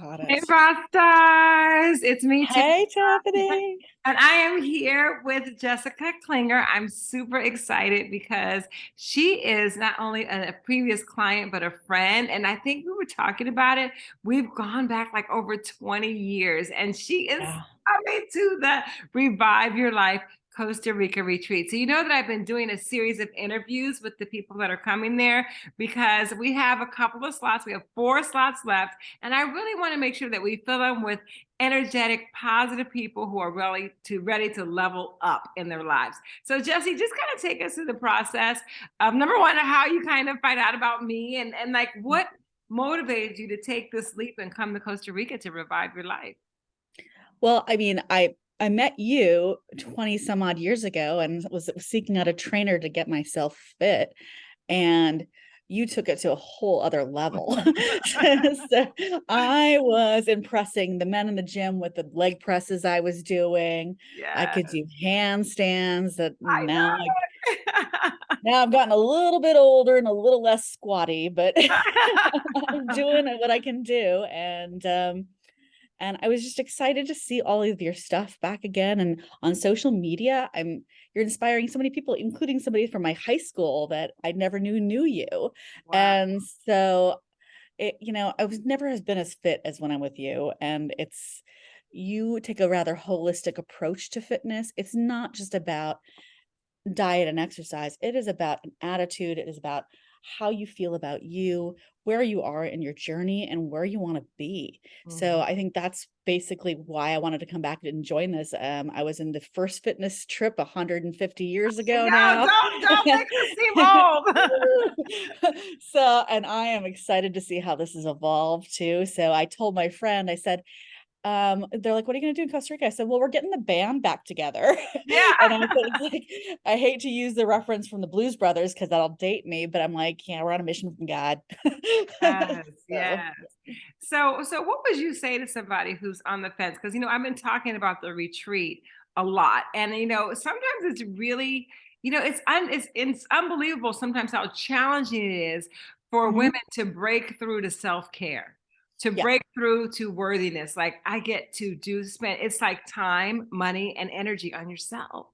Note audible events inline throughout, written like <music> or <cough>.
Got Hey, it. rock stars! It's me, Hey, Tiffany, Tiffany. and I am here with Jessica Klinger. I'm super excited because she is not only a, a previous client, but a friend. And I think we were talking about it. We've gone back like over 20 years, and she is Yeah. coming to the Revive Your Life Costa Rica retreat. So you know that I've been doing a series of interviews with the people that are coming there because we have a couple of slots. We have four slots left, and I really want to make sure that we fill them with energetic, positive people who are really to ready to level up in their lives. So Jesse, just kind of take us through the process of number one, how you kind of find out about me and, and like what motivated you to take this leap and come to Costa Rica to revive your life. Well, I mean, I I met you 20 some odd years ago and was seeking out a trainer to get myself fit. And you took it to a whole other level. <laughs> <laughs> so I was impressing the men in the gym with the leg presses I was doing. I could do handstands that I now I, now I've gotten a little bit older and a little less squatty, but <laughs> I'm doing what I can do. And um and I was just excited to see all of your stuff back again and on social media. I'm you're inspiring so many people, including somebody from my high school that I never knew knew you. Wow. And so it, you know, I was never has been as fit as when I'm with you. And it's you take a rather holistic approach to fitness. It's not just about diet and exercise. It is about an attitude. It is about how you feel about you, where you are in your journey, and where you want to be. So Mhm. I think that's basically why I wanted to come back and join this. Um, I was in the first fitness trip 150 <laughs> years ago No, now. don't don't make seem old. <laughs> so, and I am excited to see how this has evolved too. So I told my friend, I said, um, they're like, "What are you gonna do in Costa Rica?" I said, "Well, we're getting the band back together." <laughs> Yeah. And I said, <laughs> like, I hate to use the reference from the Blues Brothers because that'll date me, but I'm like, yeah, we're on a mission from God. Yes, <laughs> So, yes. So, so what would you say to somebody who's on the fence? Because you know, I've been talking about the retreat a lot, and you know, sometimes it's really, you know, it's un, it's it's unbelievable sometimes how challenging it is for mhm, women to break through to self care, to Yeah, break through to worthiness. Like I get to do spend it's like time, money, and energy on yourself.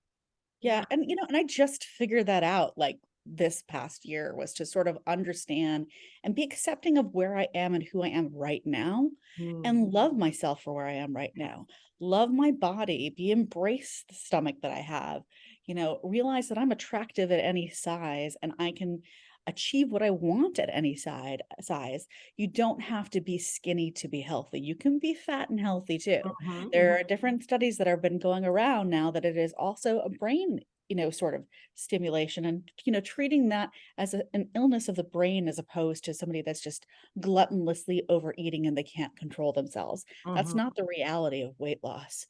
yeah. And you know, and I just figured that out like this past year was to sort of understand and be accepting of where I am and who I am right now Mm, and love myself for where I am right now. Love my body, be embrace the stomach that I have, you know, realize that I'm attractive at any size and I can achieve what I want at any side size. You don't have to be skinny to be healthy. You can be fat and healthy too. mhm, There mhm. are different studies that have been going around now that it is also a brain you know sort of stimulation and you know treating that as a, an illness of the brain as opposed to somebody that's just gluttonlessly overeating and they can't control themselves. That's Mhm, not the reality of weight loss.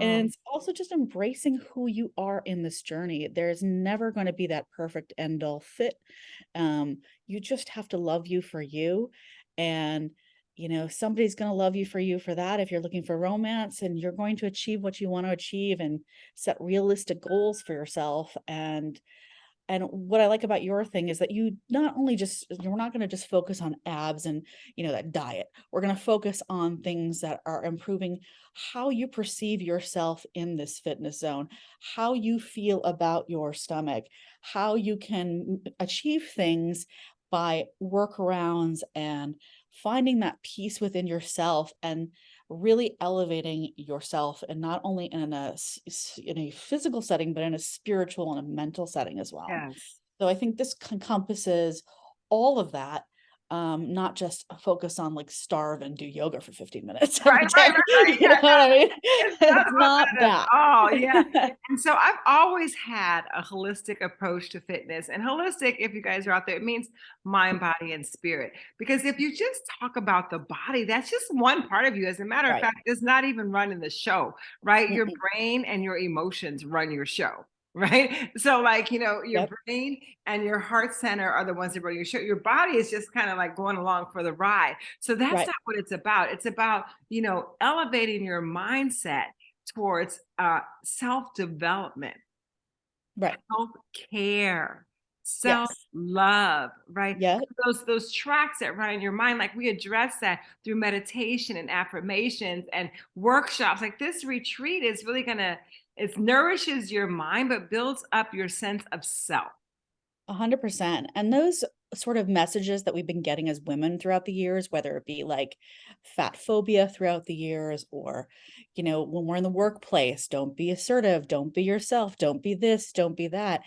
And mhm. it's also just embracing who you are in this journey. There's never going to be that perfect end all fit. Um, you just have to love you for you. And, you know, somebody's going to love you for you for that if you're looking for romance and you're going to achieve what you want to achieve and set realistic goals for yourself. And and what I like about your thing is that you not only just you're not going to just focus on abs and, you know, that diet. We're going to focus on things that are improving how you perceive yourself in this fitness zone, how you feel about your stomach, how you can mm, achieve things by workarounds and finding that peace within yourself and really elevating yourself and not only in a in a physical setting but in a spiritual and a mental setting as well Yes. so i think this encompasses all of that um not just focus on like starve and do yoga for 15 minutes <laughs> Right, right, right, <laughs> right. you know Yeah, what i mean? <laughs> It's not it's not that oh yeah, and so I've always had a holistic approach to fitness, and holistic, if you guys are out there, it means mind, body, and spirit, because if you just talk about the body, that's just one part of you, as a matter of fact, it's not even running the show, right? Your brain and your emotions run your show, right? So, like, you know, your yep brain and your heart center are the ones that run your show. Your body is just kind of like going along for the ride. So that's right not what it's about. It's about, you know, elevating your mindset towards uh, self development, right self care, Yes. right? yeah Those those tracks that run in your mind, like we address that through meditation and affirmations and workshops. Like this retreat is really gonna it nourishes your mind, but builds up your sense of self. 100%. And those sort of messages that we've been getting as women throughout the years, whether it be like fat phobia throughout the years, or, you know, when we're in the workplace, don't be assertive, don't be yourself, don't be this, don't be that.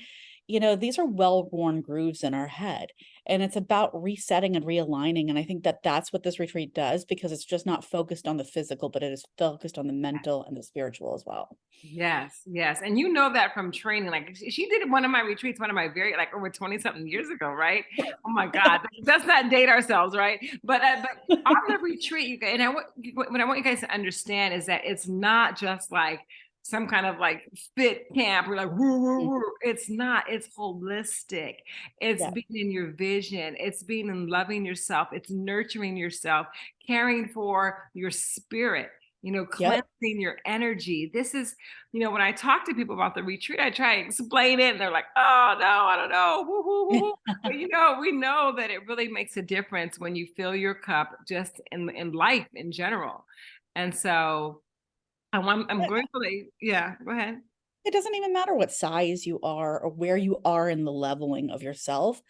You know, these are well-worn grooves in our head, and it's about resetting and realigning. And I think that that's what this retreat does because it's just not focused on the physical, but it is focused on the mental and the spiritual as well. Yes, yes, and you know that from training, like, she did one of my retreats, one of my very like, over 20 something years ago, right? <laughs> Oh my god, let's not date ourselves, right? But, uh, but on the retreat, you guys and I want what I want you guys to understand is that it's not just like some kind of like fit camp We're like woo woo Mm, woo. It's not, it's holistic. It's Yeah. being in your vision, it's being in loving yourself, it's nurturing yourself, caring for your spirit, you know, Yep. cleansing your energy. This is you know, when I talk to people about the retreat, I try to explain it and they're like, "Oh, no, I don't know." Woo, woo, woo. But, you know, we know that it really makes a difference when you fill your cup just in in life in general. And so Oh, I'm I'm I'm grateful that you yeah, go ahead. It doesn't even matter what size you are or where you are in the leveling of yourself.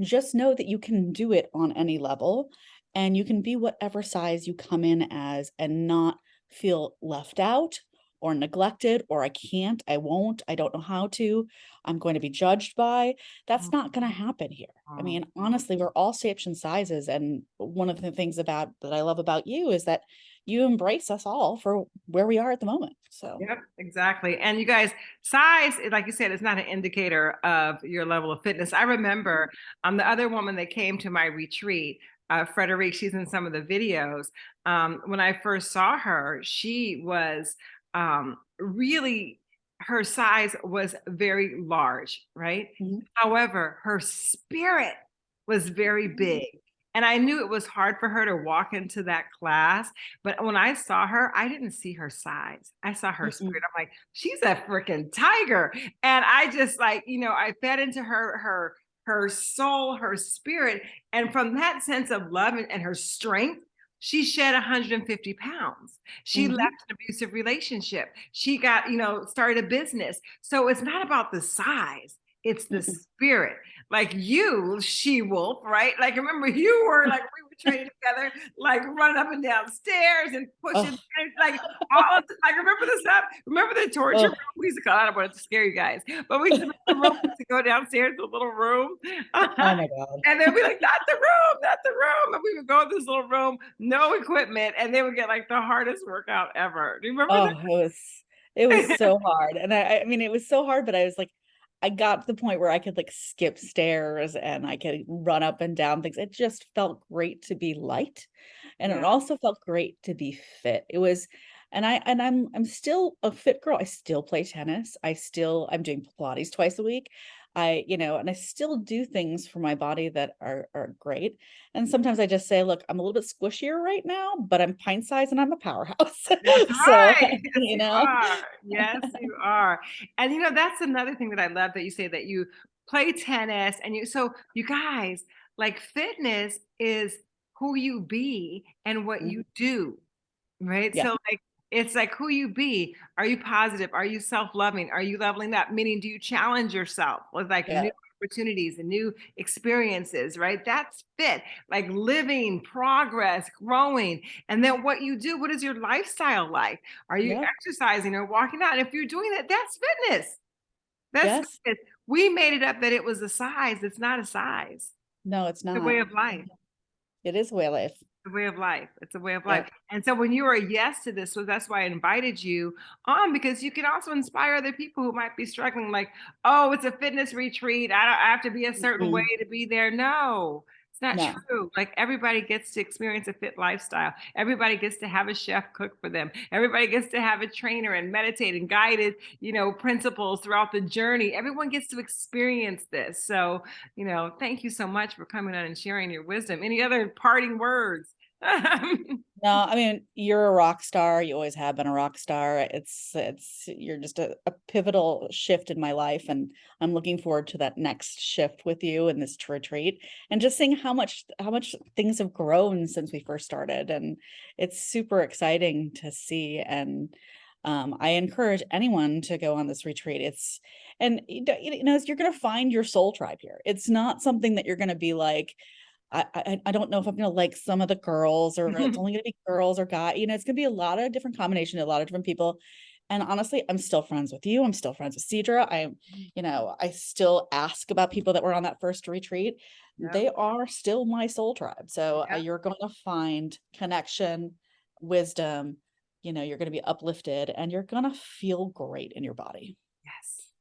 Just know that you can do it on any level and you can be whatever size you come in as and not feel left out or neglected or I can't, I won't, I don't know how to, I'm going to be judged by. That's not going to mm-hmm. happen here. I Oh, mean, honestly, we're all shapes and sizes. And one of the things about that I love about you is that you embrace us all for where we are at the moment. So. Yep, exactly. And you guys, size, eh, like you said, is not an indicator of your level of fitness. I remember um, the other woman that came to my retreat, uh, Frederique, she's in some of the videos. Um, when I first saw her, she was um, really, her size was very large, right? Mhm. However, her spirit was very big. And I knew it was hard for her to walk into that class but when I saw her, I didn't see her size. I saw her spirit. I'm like, she's a freaking tiger. And I just like, you know, I fed into her her her soul, her spirit. And from that sense of love and, and her strength, she shed 150 pounds. She Mhm. left an abusive relationship. She got, you know, started a business. So it's not about the size, it's the Mm-mm. spirit. Like you, she wolf, right? Like remember you were <laughs> like we were training together, like running up and down stairs and pushing Oh, like all of the, like remember the stuff? Remember the torture room? oh, We used to call I don't want to scare you guys, but we used to the room <laughs> to go downstairs to a little room. oh my <laughs> God. And they'd be like, not the room, not the room. And we would go in this little room, no equipment, and they would get like the hardest workout ever. Do you remember Oh, it was it was so hard, and I I mean, it was so hard, but I was like I got to the point where I could, like, skip stairs and I could run up and down things. It just felt great to be light, and it also felt great to be fit. It was and I and I'm I'm still a fit girl. I still play tennis. I still I'm doing Pilates twice a week. I, you know, and I still do things for my body that are are great. And mm-hmm. sometimes I just say, look, I'm a little bit squishier right now, but I'm pint size and I'm a powerhouse. <laughs> That's So, right. <laughs> Yes, you you know, are. Yes, <laughs> you are. And you know, that's another thing that I love that you say that you play tennis and you so you guys, like fitness is who you be and what you mm-hmm. do. Right? yeah, So, like, it's like who you be. Are you positive? Are you self-loving? Are you leveling up? Meaning, do you challenge yourself with like yeah, new opportunities and new experiences, right? That's fit, like living, progress, growing. And then what you do, what is your lifestyle like? Are you yeah, exercising or walking out? And if you're doing that, that's fitness. That's yes. fitness. We made it up that it was a size. It's not a size. No, it's not. It's a way of life. It is way of life. A way of life. It's a way of life. Yep. And so when you were a yes to this, so that's why I invited you on because you can also inspire other people who might be struggling, like, oh, it's a fitness retreat. I don't I have to be a certain mm-hmm. way Mm-mm. to be there. No, it's not No, true. Like everybody gets to experience a fit lifestyle. Everybody gets to have a chef cook for them. Everybody gets to have a trainer and meditate and guided, you know, principles throughout the journey. Everyone gets to experience this. So, you know, thank you so much for coming on and sharing your wisdom. Any other parting words? <laughs> No, I mean, you're a rock star. You always have been a rock star. It's it's you're just a, a pivotal shift in my life, and I'm looking forward to that next shift with you in this retreat, and just seeing how much how much things have grown since we first started, and it's super exciting to see. And um, I encourage anyone to go on this retreat. It's and you know, you know you're going to find your soul tribe here. It's not something that you're going to be like I I I don't know if I'm gonna like some of the girls or it's <laughs> only gonna be girls or guy, you know, it's gonna be a lot of different combination, a lot of different people. And honestly, I'm still friends with you. I'm still friends with Cedra. I'm, you know, I still ask about people that were on that first retreat. Yeah. They are still my soul tribe. So uh, Yeah. you're going to find connection, wisdom, you know, you're going to be uplifted and you're going to feel great in your body. Yes.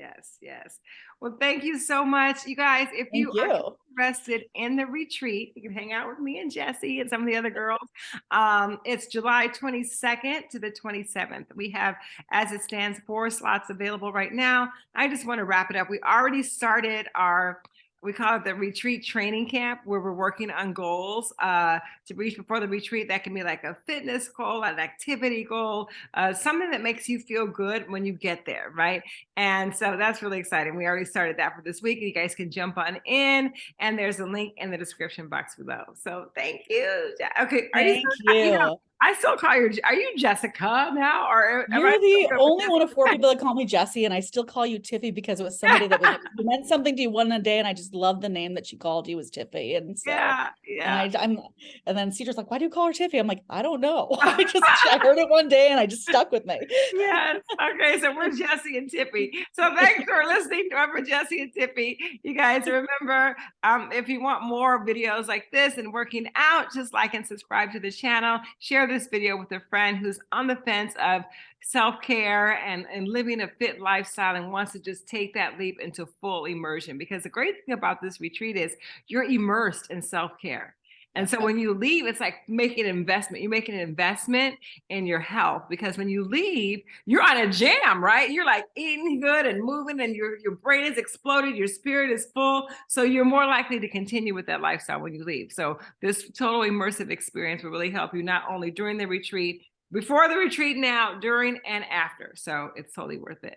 Yes, yes. Well, thank you so much. You guys, if Thank you are you. interested in the retreat, you can hang out with me and Jesse and some of the other girls. Um, it's July 22nd to the 27th. We have, as it stands, four slots available right now. I just want to wrap it up. We already started our we call it the retreat training camp where we're working on goals uh, to reach before the retreat that can be like a fitness goal an activity goal uh, something that makes you feel good when you get there right? And so that's really exciting. We already started that for this week you guys can jump on in and there's a link in the description box below. So thank you okay are you Thank you know, you. I still call you are you jessica now or You're the only one of four people that call me Jessie, and I still call you Tiffy because it was somebody that was, <laughs> meant something to you one day, and I just love the name that she called you was Tiffy, and so yeah yeah and I, I'm and then Cedar's like, why do you call her Tiffy? I'm like, I don't know. <laughs> I just I heard it <laughs> one day and I just stuck with me. yes. Okay. So we're Jesse and Tippy. So thanks for listening to our Jesse and Tippy. You guys remember, um, if you want more videos like this and working out, just like and subscribe to the channel. Share this video with a friend who's on the fence of self-care and, and living a fit lifestyle and wants to just take that leap into full immersion. Because the great thing about this retreat is you're immersed in self-care. And so when you leave, it's like making an investment. You're making an investment in your health because when you leave, you're on a jam, right? You're like eating good and moving, and your your brain is exploded, your spirit is full. So you're more likely to continue with that lifestyle when you leave. So this total immersive experience will really help you not only during the retreat, before the retreat, now, during, and after. So it's totally worth it.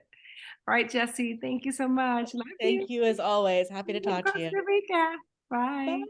All right, Jesse, thank you so much. Love Thank you as always. Happy to talk to you. Costa Rica. Bye. Bye.